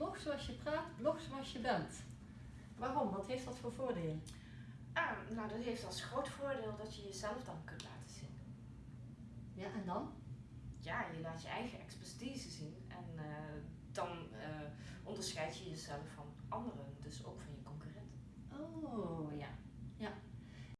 blog zoals je praat, blog zoals je bent. Waarom? Wat heeft dat voor voordelen? Ah, nou, dat heeft als groot voordeel dat je jezelf dan kunt laten zien. Ja, en dan? Ja, je laat je eigen expertise zien en eh, dan eh, onderscheid je jezelf van anderen, dus ook